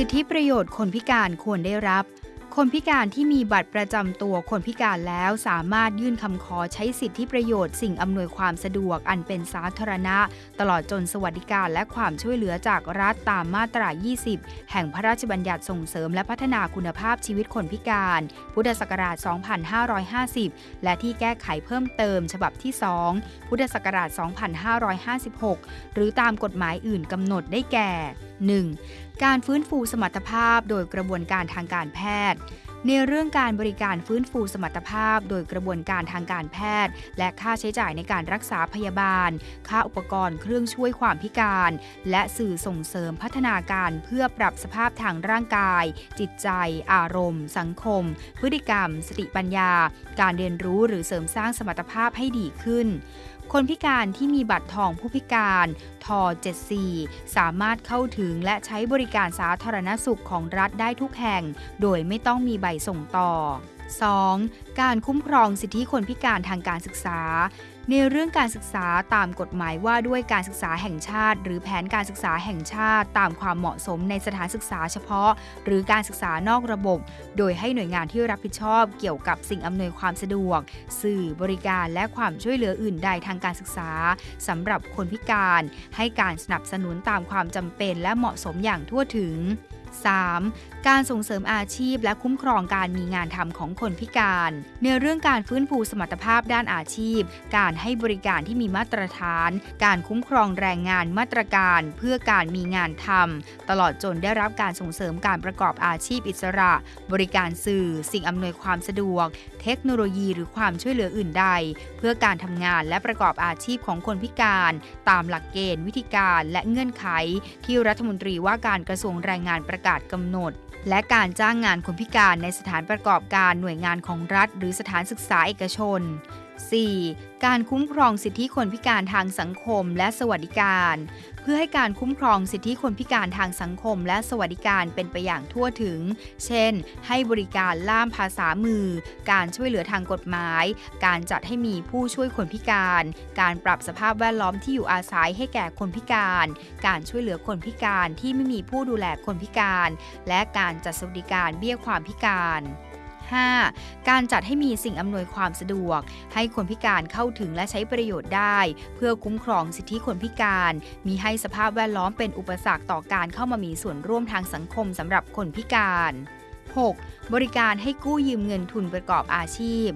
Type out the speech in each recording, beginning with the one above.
สิทธิประโยชน์คนพิการควรได้รับ คนพิการที่มีบัตรประจำตัวคนพิการแล้วสามารถยื่นคำขอใช้สิทธิประโยชน์สิ่งอำนวยความสะดวกอันเป็นสาธารณะ ตลอดจนสวัสดิการและความช่วยเหลือจากรัฐตามมาตรา 20 แห่งพระราชบัญญัติส่งเสริมและพัฒนาคุณภาพชีวิตคนพิการ พุทธศักราช 2550 และที่แก้ไขเพิ่มเติม ฉบับที่ 2 พุทธศักราช 2556 หรือตามกฎหมายอื่นกำหนดได้แก่ 1. การฟื้นฟูสมรรถภาพโดยกระบวนการทางการแพทย์ ในเรื่องการบริการฟื้นฟูสมรรถภาพ โดยกระบวนการทางการแพทย์ และค่าใช้จ่ายในการรักษาพยาบาล ค่าอุปกรณ์เครื่องช่วยความพิการ และสื่อส่งเสริมพัฒนาการเพื่อปรับสภาพทางร่างกาย จิตใจ อารมณ์ สังคม พฤติกรรม สติปัญญา การเรียนรู้หรือเสริมสร้างสมรรถภาพให้ดีขึ้น คนพิการที่มีบัตรทองผู้พิการท74 สามารถเข้าถึงและใช้บริการสาธารณสุขของรัฐได้ทุกแห่ง โดยไม่ต้องมีใบส่งต่อ 2. การคุ้มครองสิทธิคนพิการทางการศึกษา ในเรื่องการศึกษาตามกฎหมายว่าด้วยการศึกษาแห่งชาติ หรือแผนการศึกษาแห่งชาติตามความเหมาะสมในสถานศึกษาเฉพาะ หรือการศึกษานอกระบบ โดยให้หน่วยงานที่รับผิดชอบเกี่ยวกับสิ่งอำนวยความสะดวก สื่อบริการและความช่วยเหลืออื่นใดทางการศึกษาสำหรับคนพิการ ให้การสนับสนุนตามความจำเป็นและเหมาะสมอย่างทั่วถึง 3. การส่งเสริมอาชีพและคุ้มครองการมีงานทำของคนพิการ ในเรื่องการฟื้นฟูสมรรถภาพด้านอาชีพ การให้บริการที่มีมาตรฐาน การคุ้มครองแรงงานมาตรการเพื่อการมีงานทำตลอดจนได้รับการส่งเสริมการประกอบอาชีพอิสระ บริการสื่อ สิ่งอำนวยความสะดวก เทคโนโลยีหรือความช่วยเหลืออื่นใด เพื่อการทำงานและประกอบอาชีพของคนพิการ ตามหลักเกณฑ์ วิธีการและเงื่อนไข ที่รัฐมนตรีว่าการกระทรวงแรงงานประกาศกำหนด และการจ้างงานคนพิการในสถานประกอบการหน่วยงานของรัฐ หรือสถานศึกษาเอกชน 4. การคุ้มครองสิทธิคนพิการทางสังคมและสวัสดิการ เพื่อให้การคุ้มครองสิทธิคนพิการทางสังคมและสวัสดิการเป็นไปอย่างทั่วถึง เช่น ให้บริการล่ามภาษามือ การช่วยเหลือทางกฎหมาย การจัดให้มีผู้ช่วยคนพิการ การปรับสภาพแวดล้อมที่อยู่อาศัยให้แก่คนพิการ การช่วยเหลือคนพิการที่ไม่มีผู้ดูแลคนพิการ และการจัดสวัสดิการเบี้ยความพิการ 5. การจัดให้มีสิ่งอำนวยความสะดวก ให้คนพิการเข้าถึงและใช้ประโยชน์ได้ เพื่อคุ้มครองสิทธิคนพิการ มีให้สภาพแวดล้อมเป็นอุปสรรคต่อการเข้ามามีส่วนร่วมทางสังคมสำหรับคนพิการ 6. บริการให้กู้ยืมเงินทุนประกอบอาชีพ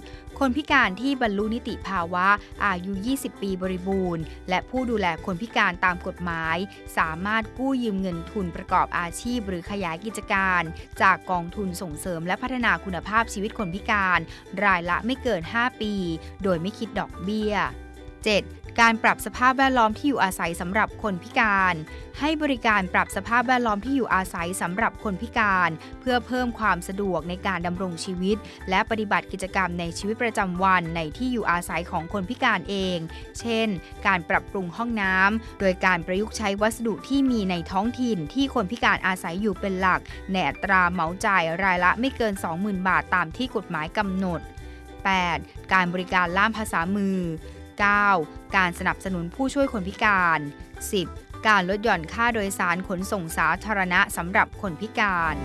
คนพิการที่บรรลุนิติภาวะอายุ 20 ปีบริบูรณ์ และผู้ดูแลคนพิการตามกฎหมาย สามารถกู้ยืมเงินทุนประกอบอาชีพ หรือขยายกิจการ จากกองทุนส่งเสริมและพัฒนาคุณภาพชีวิตคนพิการ รายละไม่เกิน 5 ปี โดยไม่คิดดอกเบี้ย 7. การปรับสภาพแวดล้อมที่อยู่อาศัยสำหรับคนพิการ ให้บริการปรับสภาพแวดล้อมที่อยู่อาศัยสำหรับคนพิการ เพื่อเพิ่มความสะดวกในการดำรงชีวิต และปฏิบัติกิจกรรมในชีวิตประจำวันในที่อยู่อาศัยของคนพิการเอง เช่น การปรับปรุงห้องน้ำโดยการประยุกต์ใช้วัสดุที่มีในท้องถิ่นที่คนพิการอาศัยอยู่เป็นหลักในอัตราเหมาจ่ายรายละไม่เกิน 20,000 บาทตามที่กฎหมายกำหนด 8. การบริการล่ามภาษามือ 9. การสนับสนุนผู้ช่วยคนพิการ 10. การลดหย่อนค่าโดยสารขนส่งสาธารณะสำหรับคนพิการ